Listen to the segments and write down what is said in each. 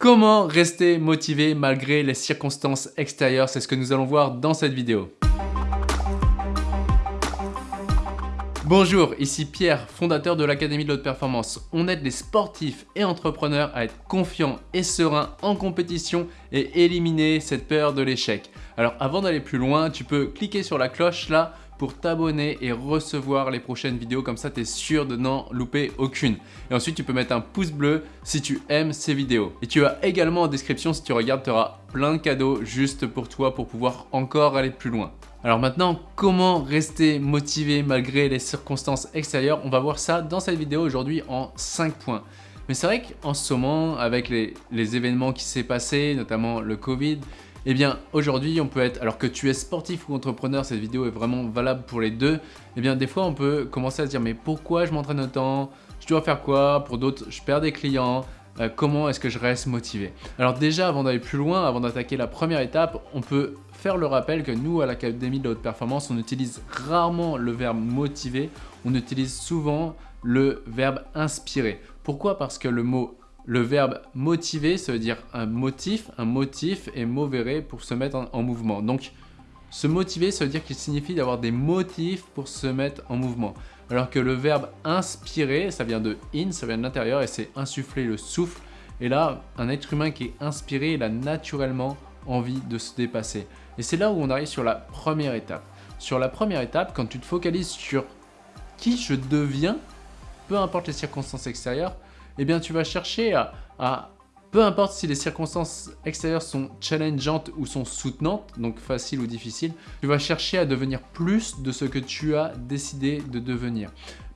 Comment rester motivé malgré les circonstances extérieures? C'est ce que nous allons voir dans cette vidéo. Bonjour, ici Pierre, fondateur de l'Académie de l'Haute Performance. On aide les sportifs et entrepreneurs à être confiants et sereins en compétition et éliminer cette peur de l'échec. Alors avant d'aller plus loin, tu peux cliquer sur la cloche là pour t'abonner et recevoir les prochaines vidéos. Comme ça, tu es sûr de n'en louper aucune. Et ensuite, tu peux mettre un pouce bleu si tu aimes ces vidéos. Et tu as également en description, si tu regardes, tu auras plein de cadeaux juste pour toi pour pouvoir encore aller plus loin. Alors maintenant, comment rester motivé malgré les circonstances extérieures? On va voir ça dans cette vidéo aujourd'hui en 5 points. Mais c'est vrai qu'en ce moment, avec les, les événements qui s'est passé, notamment le Covid, eh bien, aujourd'hui, on peut être, alors que tu es sportif ou entrepreneur, cette vidéo est vraiment valable pour les deux, eh bien, des fois, on peut commencer à se dire, mais pourquoi je m'entraîne autant? Je dois faire quoi? Pour d'autres, je perds des clients. Euh, comment est-ce que je reste motivé? Alors déjà, avant d'aller plus loin, avant d'attaquer la première étape, on peut faire le rappel que nous, à l'Académie de la Haute Performance, on utilise rarement le verbe motiver, on utilise souvent le verbe inspirer. Pourquoi? Parce que le mot le verbe motiver, ça veut dire un motif, un motif et movere pour se mettre en, mouvement. Donc, se motiver, ça veut dire qu'il signifie d'avoir des motifs pour se mettre en mouvement. Alors que le verbe inspirer, ça vient de in, ça vient de l'intérieur et c'est insuffler le souffle. Et là, un être humain qui est inspiré, il a naturellement envie de se dépasser. Et c'est là où on arrive sur la première étape. Sur la première étape, quand tu te focalises sur qui je deviens, peu importe les circonstances extérieures, eh bien tu vas chercher à, peu importe si les circonstances extérieures sont challengeantes ou sont soutenantes, donc faciles ou difficiles, tu vas chercher à devenir plus de ce que tu as décidé de devenir.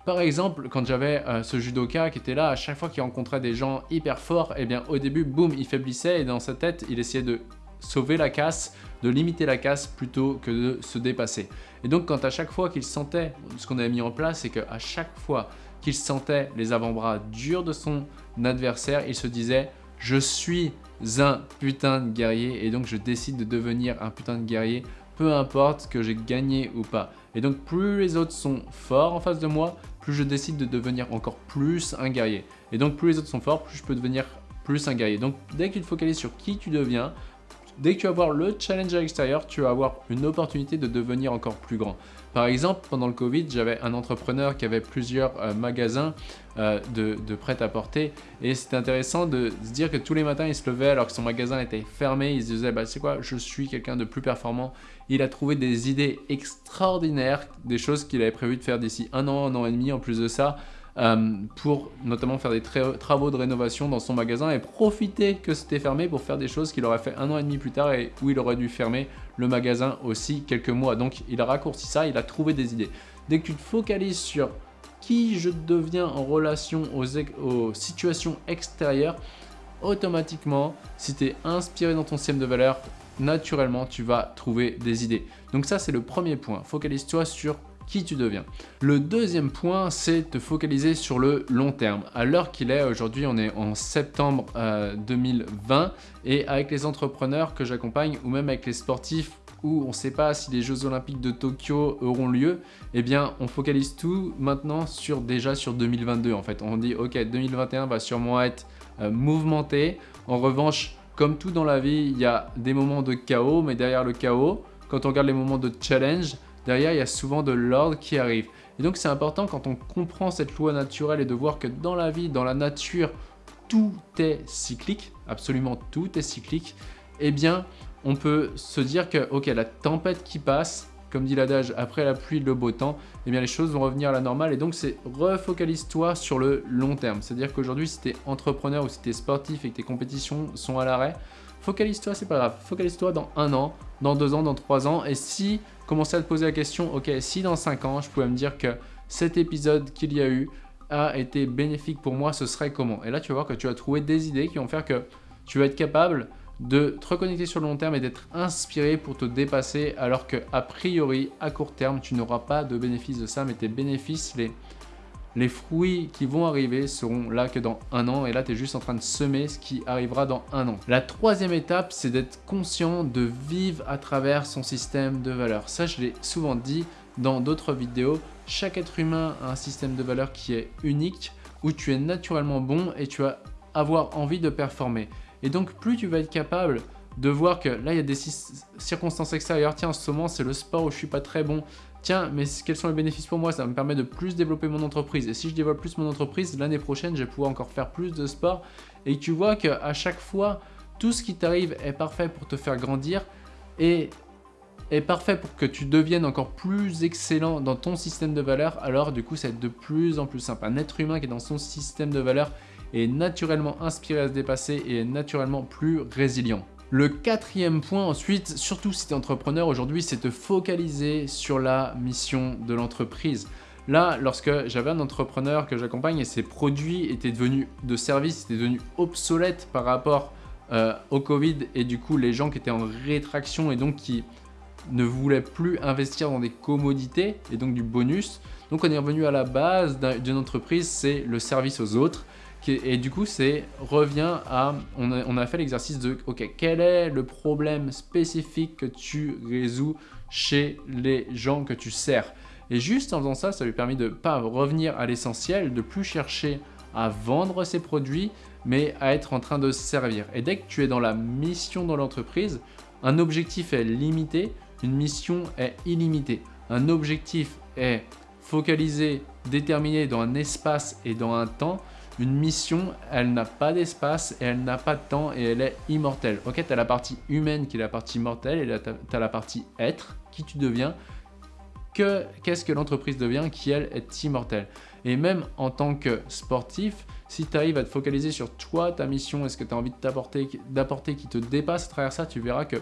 Par exemple, quand j'avais euh, ce judoka qui était là, à chaque fois qu'il rencontrait des gens hyper forts, eh bien au début, boum, il faiblissait et dans sa tête, il essayait de sauver la casse, de limiter la casse plutôt que de se dépasser. Et donc quand à chaque fois qu'il sentait, ce qu'on avait mis en place, c'est qu'à chaque fois qu'il sentait les avant-bras durs de son adversaire, il se disait « je suis un putain de guerrier et donc je décide de devenir un putain de guerrier, peu importe que j'ai gagné ou pas ». Et donc plus les autres sont forts en face de moi, plus je décide de devenir encore plus un guerrier. Et donc plus les autres sont forts, plus je peux devenir plus un guerrier. Donc dès que tu te focalises sur qui tu deviens, Dès que tu vas voir le challenge à l'extérieur, tu vas avoir une opportunité de devenir encore plus grand. Par exemple, pendant le Covid, j'avais un entrepreneur qui avait plusieurs euh, magasins euh, de, prêt-à-porter et c'était intéressant de se dire que tous les matins, il se levait alors que son magasin était fermé, il se disait bah, « c'est quoi, je suis quelqu'un de plus performant ». Il a trouvé des idées extraordinaires, des choses qu'il avait prévu de faire d'ici un an, un an et demi en plus de ça, euh, pour notamment faire des travaux de rénovation dans son magasin et profiter que c'était fermé pour faire des choses qu'il aurait fait un an et demi plus tard et où il aurait dû fermer le magasin aussi quelques mois. Donc il a raccourci ça, il a trouvé des idées. Dès que tu te focalises sur qui je deviens en relation aux, situations extérieures, automatiquement, si tu es inspiré dans ton système de valeurs, naturellement, tu vas trouver des idées. Donc ça, c'est le premier point. Focalise-toi sur qui tu deviens. Le deuxième point, c'est te focaliser sur le long terme. À l'heure qu'il est, aujourd'hui on est en septembre 2020 euh, et avec les entrepreneurs que j'accompagne ou même avec les sportifs où on ne sait pas si les Jeux Olympiques de Tokyo auront lieu, eh bien on focalise tout maintenant sur déjà sur 2022 en fait. On dit ok 2021 va sûrement être euh, mouvementé. En revanche, comme tout dans la vie, il y a des moments de chaos, mais derrière le chaos, quand on regarde les moments de challenge, derrière, il y a souvent de l'ordre qui arrive. Et donc, c'est important quand on comprend cette loi naturelle et de voir que dans la vie, dans la nature, tout est cyclique, absolument tout est cyclique, eh bien, on peut se dire que, ok, la tempête qui passe, comme dit l'adage, après la pluie, le beau temps, eh bien les choses vont revenir à la normale et donc c'est refocalise-toi sur le long terme. C'est-à-dire qu'aujourd'hui, si tu es entrepreneur ou si tu es sportif et que tes compétitions sont à l'arrêt, focalise-toi, c'est pas grave. Focalise-toi dans un an, dans deux ans, dans trois ans. Et si, commencez à te poser la question, ok, si dans cinq ans, je pouvais me dire que cet épisode qu'il y a eu a été bénéfique pour moi, ce serait comment? Et là, tu vas voir que tu vas trouver des idées qui vont faire que tu vas être capable de te reconnecter sur le long terme et d'être inspiré pour te dépasser alors que a priori, à court terme, tu n'auras pas de bénéfice de ça, mais tes bénéfices, les, les fruits qui vont arriver seront là que dans un an et là tu es juste en train de semer ce qui arrivera dans un an. La troisième étape c'est d'être conscient de vivre à travers son système de valeurs. Ça je l'ai souvent dit dans d'autres vidéos, chaque être humain a un système de valeurs qui est unique où tu es naturellement bon et tu vas avoir envie de performer. Et donc plus tu vas être capable de voir que là il y a des circonstances extérieures, tiens en ce moment c'est le sport où je suis pas très bon, tiens mais quels sont les bénéfices pour moi, ça me permet de plus développer mon entreprise et si je développe plus mon entreprise, l'année prochaine je vais pouvoir encore faire plus de sport et tu vois qu'à chaque fois tout ce qui t'arrive est parfait pour te faire grandir et est parfait pour que tu deviennes encore plus excellent dans ton système de valeurs, alors du coup c'est de plus en plus simple. Un être humain qui est dans son système de valeurs est naturellement inspiré à se dépasser et est naturellement plus résilient. Le quatrième point ensuite, surtout si tu es entrepreneur aujourd'hui, c'est te focaliser sur la mission de l'entreprise. Là, lorsque j'avais un entrepreneur que j'accompagne et ses produits étaient devenus de service, étaient devenus obsolètes par rapport euh, au Covid et du coup les gens qui étaient en rétraction et donc qui ne voulaient plus investir dans des commodités et donc du bonus. Donc on est revenu à la base d'une entreprise, c'est le service aux autres. Et du coup, c'est revient à, on a, fait l'exercice de, ok, quel est le problème spécifique que tu résous chez les gens que tu sers? Et juste en faisant ça, ça lui permet de pas revenir à l'essentiel, de plus chercher à vendre ses produits, mais à être en train de servir. Et dès que tu es dans la mission dans l'entreprise, un objectif est limité, une mission est illimitée. Un objectif est focalisé, déterminé dans un espace et dans un temps. Une mission, elle n'a pas d'espace et elle n'a pas de temps et elle est immortelle. Ok, tu as la partie humaine qui est la partie mortelle et tu as la partie être, qui tu deviens, qu'est-ce que l'entreprise devient qui elle est immortelle? Et même en tant que sportif, si tu arrives à te focaliser sur toi, ta mission et ce que tu as envie d'apporter qui te dépasse à travers ça, tu verras que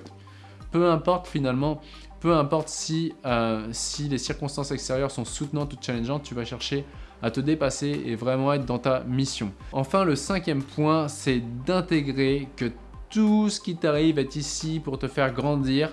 peu importe finalement, peu importe si, euh, si les circonstances extérieures sont soutenantes ou challengeantes, tu vas chercher à te dépasser et vraiment être dans ta mission. Enfin, le cinquième point, c'est d'intégrer que tout ce qui t'arrive est ici pour te faire grandir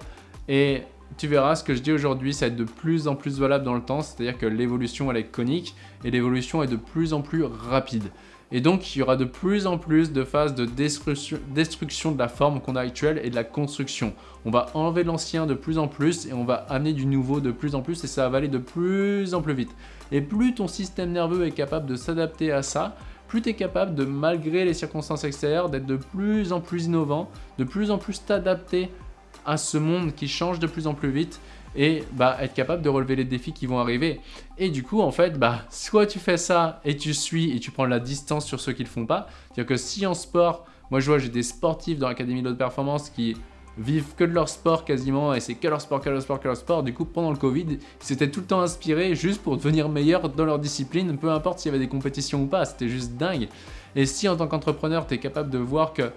et tu verras ce que je dis aujourd'hui, ça va être de plus en plus valable dans le temps, c'est-à-dire que l'évolution elle est conique et l'évolution est de plus en plus rapide. Et donc, il y aura de plus en plus de phases de destruction, de la forme qu'on a actuelle et de la construction. On va enlever l'ancien de plus en plus et on va amener du nouveau de plus en plus et ça va aller de plus en plus vite. Et plus ton système nerveux est capable de s'adapter à ça, plus tu es capable de, malgré les circonstances extérieures, d'être de plus en plus innovant, de plus en plus t'adapter à ce monde qui change de plus en plus vite et bah, être capable de relever les défis qui vont arriver. Et du coup, en fait, bah, soit tu fais ça et tu suis et tu prends la distance sur ceux qui le font pas. C'est-à-dire que si en sport, moi je vois, j'ai des sportifs dans l'Académie de haute performance qui vivent que de leur sport quasiment et c'est que leur sport, que leur sport, que leur sport. Du coup, pendant le Covid, ils s'étaient tout le temps inspirés juste pour devenir meilleurs dans leur discipline, peu importe s'il y avait des compétitions ou pas, c'était juste dingue. Et si en tant qu'entrepreneur, tu es capable de voir que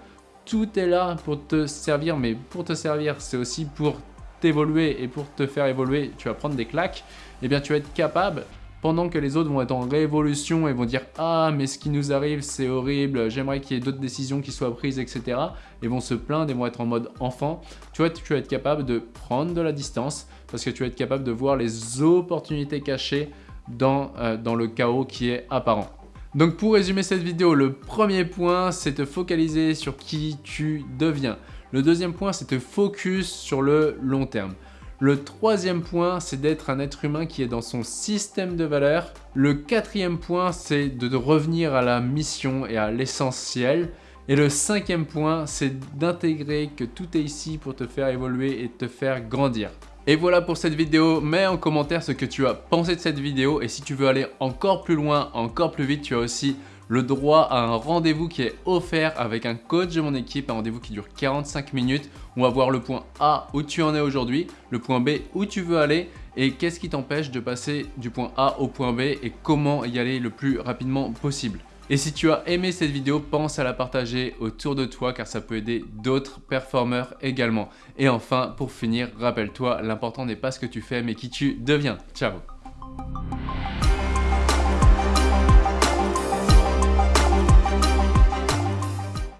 tout est là pour te servir, mais pour te servir, c'est aussi pour t'évoluer et pour te faire évoluer, tu vas prendre des claques, et eh bien tu vas être capable, pendant que les autres vont être en révolution et vont dire « Ah, mais ce qui nous arrive, c'est horrible, j'aimerais qu'il y ait d'autres décisions qui soient prises, etc. » et vont se plaindre et vont être en mode enfant. Tu vois, tu vas être capable de prendre de la distance parce que tu vas être capable de voir les opportunités cachées dans, euh, dans le chaos qui est apparent. Donc pour résumer cette vidéo, le premier point, c'est te focaliser sur qui tu deviens. Le deuxième point, c'est te focus sur le long terme. Le troisième point, c'est d'être un être humain qui est dans son système de valeurs. Le quatrième point, c'est de revenir à la mission et à l'essentiel. Et le cinquième point, c'est d'intégrer que tout est ici pour te faire évoluer et te faire grandir. Et voilà pour cette vidéo, mets en commentaire ce que tu as pensé de cette vidéo et si tu veux aller encore plus loin, encore plus vite, tu as aussi le droit à un rendez-vous qui est offert avec un coach de mon équipe, un rendez-vous qui dure 45 minutes. On va voir le point A où tu en es aujourd'hui, le point B où tu veux aller et qu'est-ce qui t'empêche de passer du point A au point B et comment y aller le plus rapidement possible. Et si tu as aimé cette vidéo, pense à la partager autour de toi car ça peut aider d'autres performeurs également. Et enfin, pour finir, rappelle-toi, l'important n'est pas ce que tu fais mais qui tu deviens. Ciao